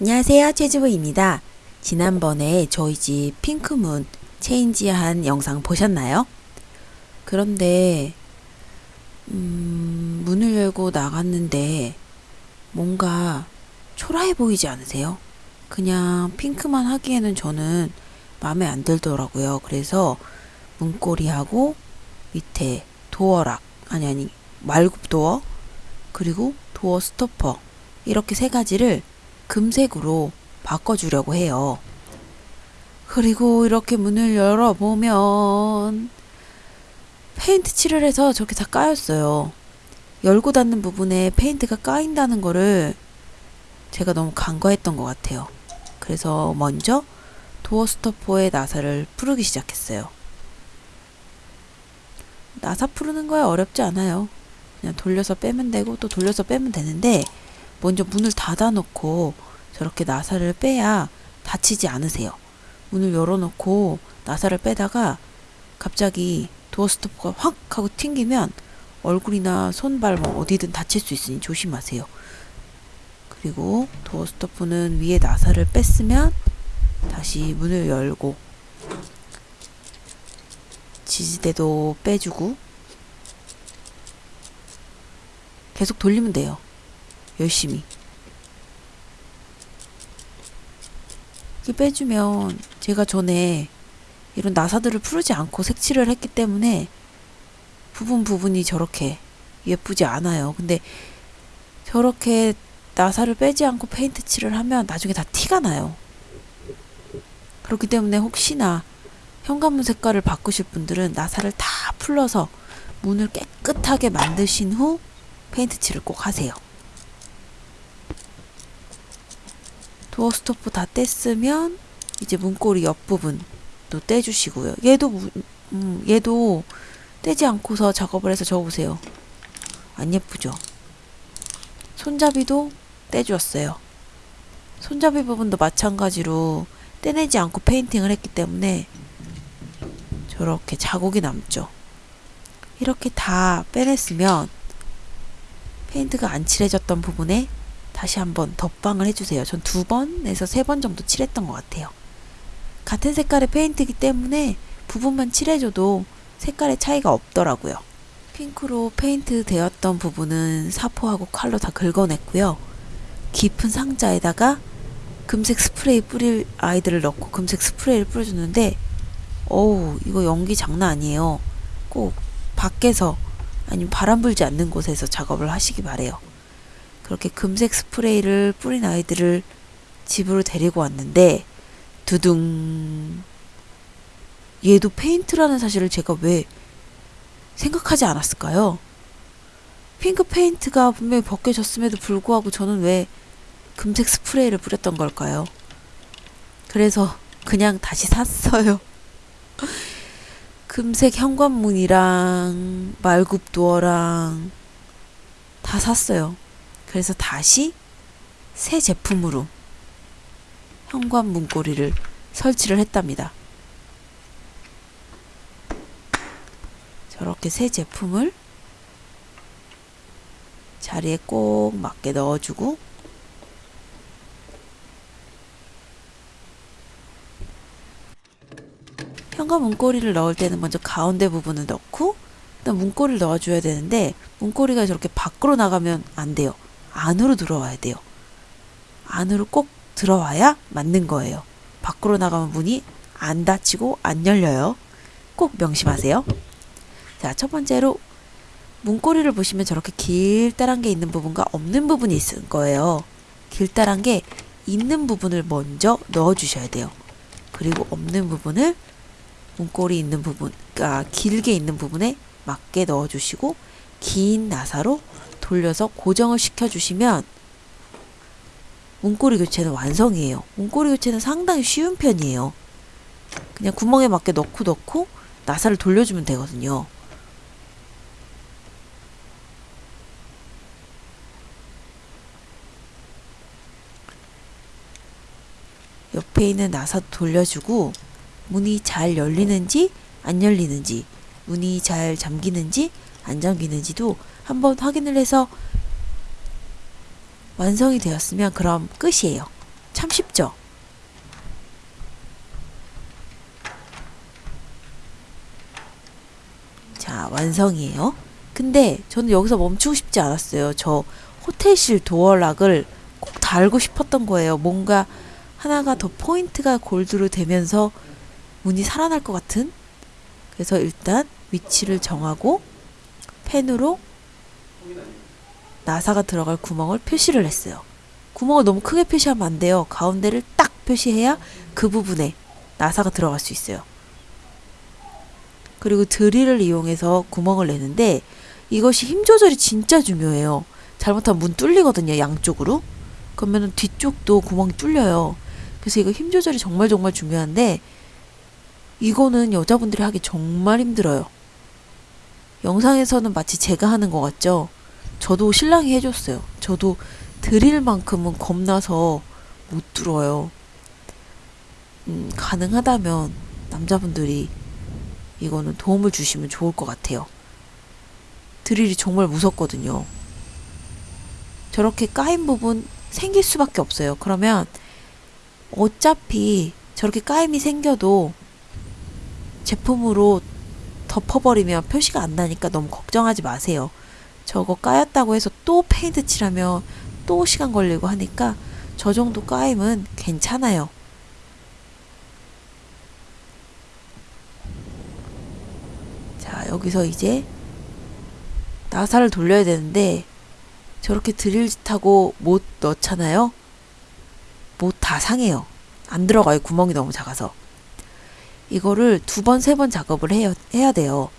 안녕하세요 최주부입니다. 지난번에 저희 집 핑크문 체인지한 영상 보셨나요? 그런데 음, 문을 열고 나갔는데 뭔가 초라해 보이지 않으세요? 그냥 핑크만 하기에는 저는 마음에 안 들더라고요. 그래서 문고리하고 밑에 도어락 아니 아니 말굽 도어 그리고 door stopper 이렇게 세 가지를 금색으로 바꿔주려고 해요. 그리고 이렇게 문을 열어보면 페인트 칠을 해서 저렇게 다 까였어요. 열고 닫는 부분에 페인트가 까인다는 거를 제가 너무 간과했던 것 같아요. 그래서 먼저 door stopper에 나사를 풀기 시작했어요. 나사 푸르는 거야 어렵지 않아요. 그냥 돌려서 빼면 되고 또 돌려서 빼면 되는데 먼저 문을 닫아 놓고 저렇게 나사를 빼야 다치지 않으세요. 문을 열어놓고 나사를 빼다가 갑자기 도어 스토퍼가 확 하고 튕기면 얼굴이나 손발 뭐 어디든 다칠 수 있으니 조심하세요. 그리고 도어 스토퍼는 위에 나사를 뺐으면 다시 문을 열고 지지대도 빼주고 계속 돌리면 돼요. 열심히. 이렇게 빼주면 제가 전에 이런 나사들을 풀지 않고 색칠을 했기 때문에 부분 부분이 저렇게 예쁘지 않아요. 근데 저렇게 나사를 빼지 않고 페인트 칠을 하면 나중에 다 티가 나요. 그렇기 때문에 혹시나 현관문 색깔을 바꾸실 분들은 나사를 다 풀러서 문을 깨끗하게 만드신 후 페인트 칠을 꼭 하세요. door stop 다 뗐으면 이제 문고리 옆부분도 떼주시고요. 얘도 문- 음, 얘도 떼지 않고서 작업을 해서 저거 보세요. 안 예쁘죠? 손잡이도 떼주었어요. 손잡이 부분도 마찬가지로 떼내지 않고 페인팅을 했기 때문에 저렇게 자국이 남죠. 이렇게 다 빼냈으면 페인트가 안 칠해졌던 부분에 다시 한번 덧방을 해주세요. 전 두 번에서 세 번 정도 칠했던 것 같아요. 같은 색깔의 페인트이기 때문에 부분만 칠해줘도 색깔의 차이가 없더라고요. 핑크로 페인트 되었던 부분은 사포하고 칼로 다 긁어냈고요. 깊은 상자에다가 금색 스프레이 뿌릴 아이들을 넣고 금색 스프레이를 뿌려줬는데 어우 이거 연기 장난 아니에요. 꼭 밖에서 아니면 바람 불지 않는 곳에서 작업을 하시기 바래요. 그렇게 금색 스프레이를 뿌린 아이들을 집으로 데리고 왔는데 두둥 얘도 페인트라는 사실을 제가 왜 생각하지 않았을까요? 핑크 페인트가 분명히 벗겨졌음에도 불구하고 저는 왜 금색 스프레이를 뿌렸던 걸까요? 그래서 그냥 다시 샀어요. 금색 현관문이랑 말굽 door랑 다 샀어요. 그래서 다시 새 제품으로 현관 문고리를 설치를 했답니다. 저렇게 새 제품을 자리에 꼭 맞게 넣어주고 현관 문고리를 넣을 때는 먼저 가운데 부분을 넣고 일단 문고리를 넣어줘야 되는데 문고리가 저렇게 밖으로 나가면 안 돼요. 안으로 들어와야 돼요. 안으로 꼭 들어와야 맞는 거예요. 밖으로 나가면 문이 안 닫히고 안 열려요. 꼭 명심하세요. 자, 첫 번째로 문고리를 보시면 저렇게 길다란 게 있는 부분과 없는 부분이 있을 거예요. 길다란 게 있는 부분을 먼저 넣어 주셔야 돼요. 그리고 없는 부분을 문고리 있는 부분, 그러니까 길게 있는 부분에 맞게 넣어 주시고 긴 나사로 돌려서 고정을 시켜 주시면 문고리 교체는 완성이에요. 문고리 교체는 상당히 쉬운 편이에요. 그냥 구멍에 맞게 넣고 넣고 나사를 돌려주면 되거든요. 옆에 있는 나사 돌려주고 문이 잘 열리는지 안 열리는지 문이 잘 잠기는지 안 잠기는지도 한번 확인을 해서 완성이 되었으면 그럼 끝이에요. 참 쉽죠? 자, 완성이에요. 근데 저는 여기서 멈추고 싶지 않았어요. 저 호텔실 도어락을 꼭 달고 싶었던 거예요. 뭔가 하나가 더 포인트가 골드로 되면서 문이 살아날 것 같은? 그래서 일단 위치를 정하고 펜으로 나사가 들어갈 구멍을 표시를 했어요. 구멍을 너무 크게 표시하면 안 돼요. 가운데를 딱 표시해야 그 부분에 나사가 들어갈 수 있어요. 그리고 드릴을 이용해서 구멍을 내는데 이것이 힘 조절이 진짜 중요해요. 잘못하면 문 뚫리거든요, 양쪽으로. 그러면 뒤쪽도 구멍이 뚫려요. 그래서 이거 힘 조절이 정말 정말 중요한데 이거는 여자분들이 하기 정말 힘들어요. 영상에서는 마치 제가 하는 것 같죠? 저도 신랑이 해줬어요. 저도 드릴 만큼은 겁나서 못 뚫어요. 음, 가능하다면 남자분들이 이거는 도움을 주시면 좋을 것 같아요. 드릴이 정말 무섭거든요. 저렇게 까인 부분 생길 수밖에 없어요. 그러면 어차피 저렇게 까임이 생겨도 제품으로 덮어버리면 표시가 안 나니까 너무 걱정하지 마세요. 저거 까였다고 해서 또 페인트 칠하면 또 시간 걸리고 하니까 저 정도 까임은 괜찮아요. 자, 여기서 이제 나사를 돌려야 되는데 저렇게 드릴짓하고 못 넣잖아요. 못 다 상해요. 안 들어가요. 구멍이 너무 작아서. 이거를 두 번, 세 번 작업을 해야, 해야 돼요.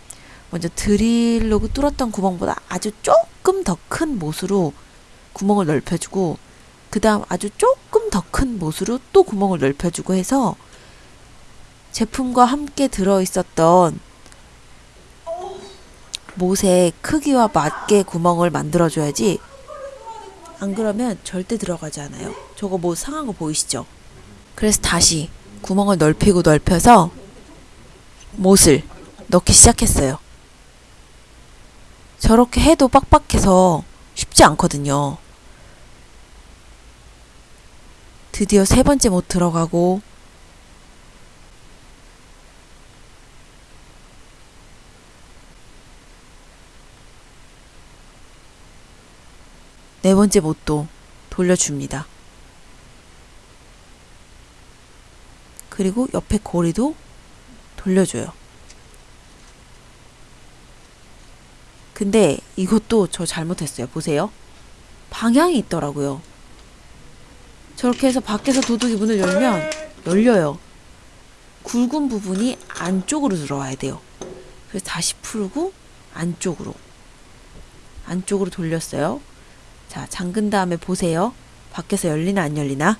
먼저 드릴로 뚫었던 구멍보다 아주 조금 더 큰 못으로 구멍을 넓혀주고, 그 다음 아주 조금 더 큰 못으로 또 구멍을 넓혀주고 해서 제품과 함께 들어있었던 못의 크기와 맞게 구멍을 만들어줘야지 안 그러면 절대 들어가지 않아요. 저거 뭐 상한 거 보이시죠? 그래서 다시 구멍을 넓히고 넓혀서 못을 넣기 시작했어요. 저렇게 해도 빡빡해서 쉽지 않거든요. 드디어 세 번째 못 들어가고 네 번째 못도 돌려줍니다. 그리고 옆에 고리도 돌려줘요. 근데 이것도 저 잘못했어요. 보세요. 방향이 있더라고요. 저렇게 해서 밖에서 도둑이 문을 열면 열려요. 굵은 부분이 안쪽으로 들어와야 돼요. 그래서 다시 풀고 안쪽으로 안쪽으로 돌렸어요. 자, 잠근 다음에 보세요. 밖에서 열리나 안 열리나?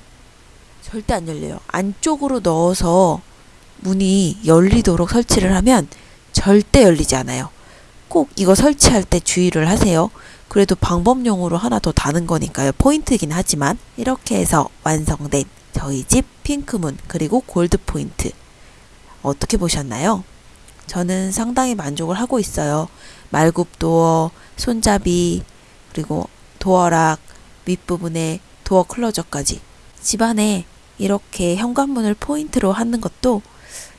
절대 안 열려요. 안쪽으로 넣어서 문이 열리도록 설치를 하면 절대 열리지 않아요. 꼭 이거 설치할 때 주의를 하세요. 그래도 방법용으로 하나 더 다는 거니까요. 포인트긴 하지만 이렇게 해서 완성된 저희 집 핑크문 그리고 골드 포인트 어떻게 보셨나요? 저는 상당히 만족을 하고 있어요. 말굽 도어, 손잡이, 그리고 도어락, 윗부분에 도어 클로저까지. 집안에 이렇게 현관문을 포인트로 하는 것도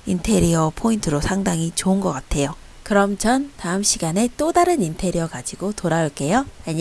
인테리어 포인트로 상당히 좋은 것 같아요. 그럼 전 다음 시간에 또 다른 인테리어 가지고 돌아올게요. 안녕.